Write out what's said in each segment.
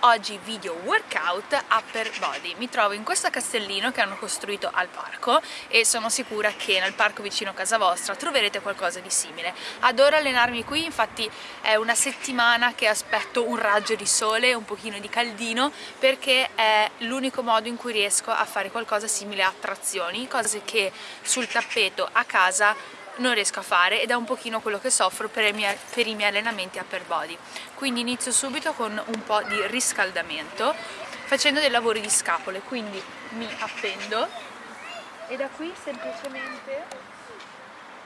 oggi video workout upper body. Mi trovo in questo castellino che hanno costruito al parco e sono sicura che nel parco vicino a casa vostra troverete qualcosa di simile. Adoro allenarmi qui infatti è una settimana che aspetto un raggio di sole un pochino di caldino perché è l'unico modo in cui riesco a fare qualcosa simile a trazioni cose che sul tappeto a casa non riesco a fare ed è un pochino quello che soffro per i, miei, per i miei allenamenti upper body. Quindi inizio subito con un po' di riscaldamento facendo dei lavori di scapole quindi mi appendo e da qui semplicemente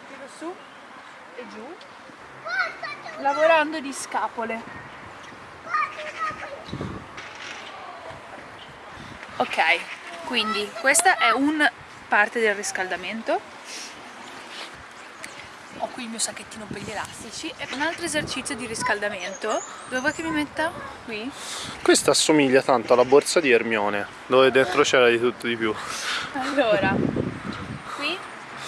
tiro su e giù lavorando di scapole. Ok quindi questa è un parte del riscaldamento il mio sacchettino per gli elastici e un altro esercizio di riscaldamento. Dove vuoi che mi metta? qui? questa assomiglia tanto alla borsa di Ermione dove dentro c'era di tutto di più. Allora qui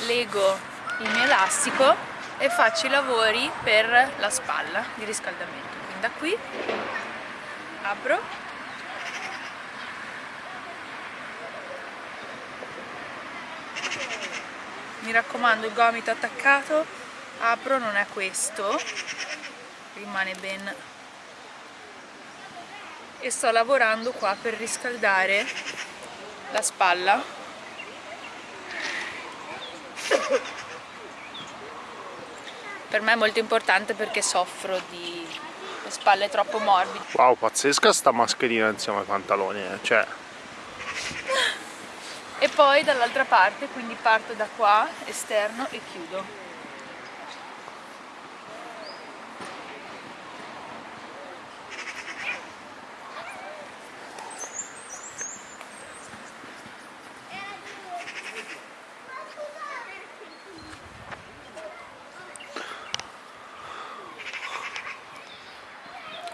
lego il mio elastico e faccio i lavori per la spalla di riscaldamento. Quindi da qui apro. Mi raccomando il gomito attaccato apro non è questo. Rimane ben. E sto lavorando qua per riscaldare la spalla. Per me è molto importante perché soffro di spalle troppo morbide. Wow pazzesca sta mascherina insieme ai pantaloni eh. cioè. E poi dall'altra parte quindi parto da qua esterno e chiudo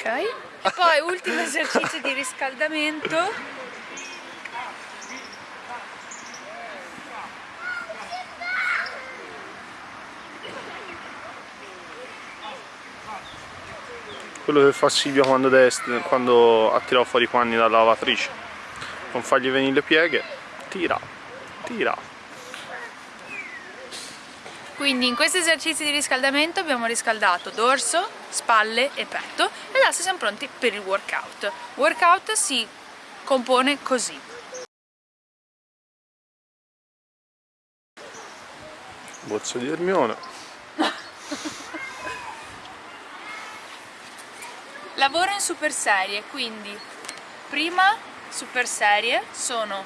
ok e poi ultimo esercizio di riscaldamento. Quello che fa Silvia quando, quando ha tirato fuori i panni dalla lavatrice. Non fargli venire le pieghe tira, tira. Quindi in questi esercizi di riscaldamento abbiamo riscaldato dorso, spalle e petto e adesso siamo pronti per il workout. Workout si compone così. Bozzo di Ermione. Lavoro in super serie quindi prima super serie sono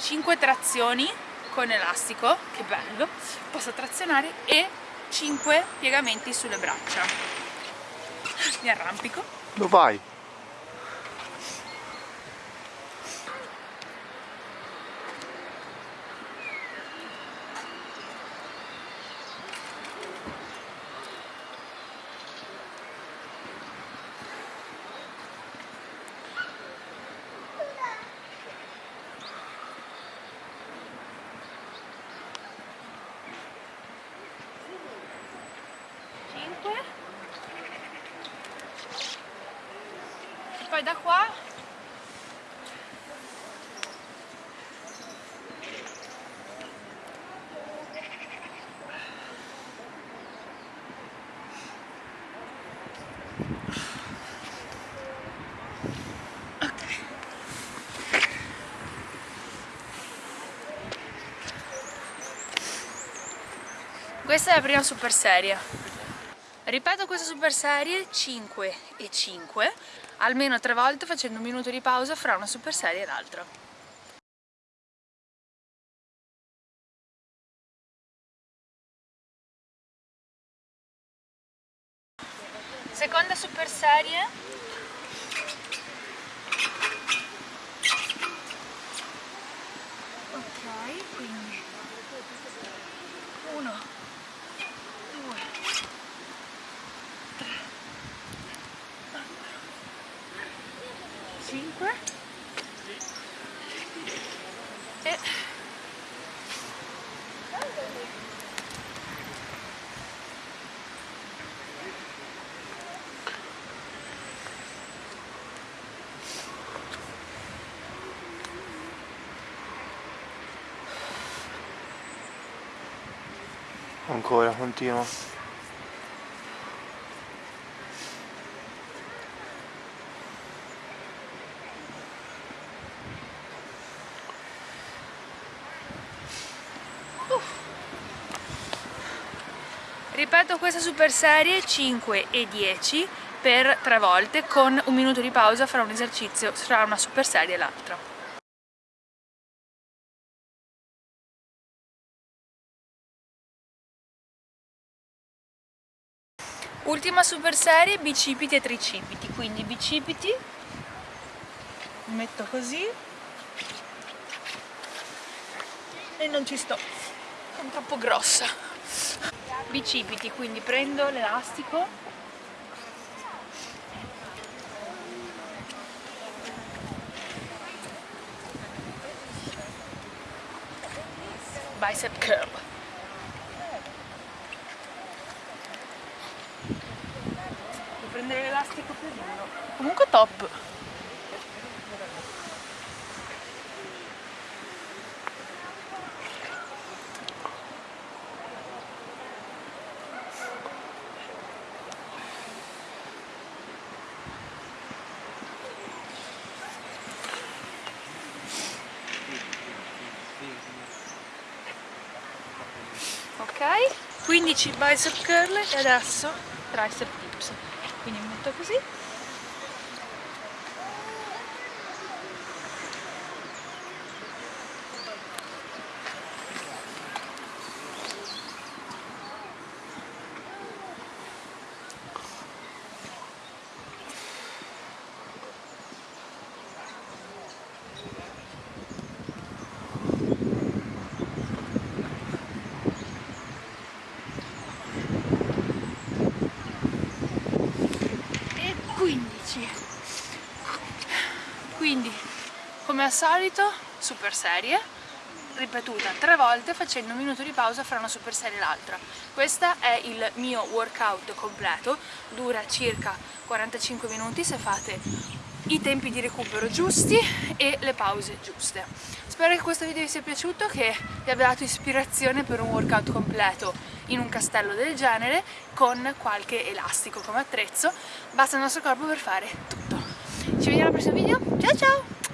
5 trazioni con elastico che bello posso trazionare e 5 piegamenti sulle braccia mi arrampico dove vai? Poi da qua Questa è la prima super serie. Ripeto questa super serie 5 e 5 almeno tre volte facendo un minuto di pausa fra una super serie e l'altra. Seconda super serie ok quindi uno 5 e ancora continuo Ripeto questa super serie 5 e 10 per tre volte con un minuto di pausa fra un esercizio, tra una super serie e l'altra. Ultima super serie bicipiti e tricipiti, quindi bicipiti, metto così e non ci sto, sono troppo grossa. Bicipiti, quindi prendo l'elastico. Bicep curl. Devo prendere l'elastico più duro comunque top ok 15 bicep curl e adesso tricep dips quindi metto così e 15 quindi come al solito super serie ripetuta tre volte facendo un minuto di pausa fra una super serie e l'altra. Questo è il mio workout completo dura circa 45 minuti se fate i tempi di recupero giusti e le pause giuste. Spero che questo video vi sia piaciuto che vi abbia dato ispirazione per un workout completo in un castello del genere con qualche elastico come attrezzo. Basta il nostro corpo per fare tutto. Ci vediamo al prossimo video. Ciao ciao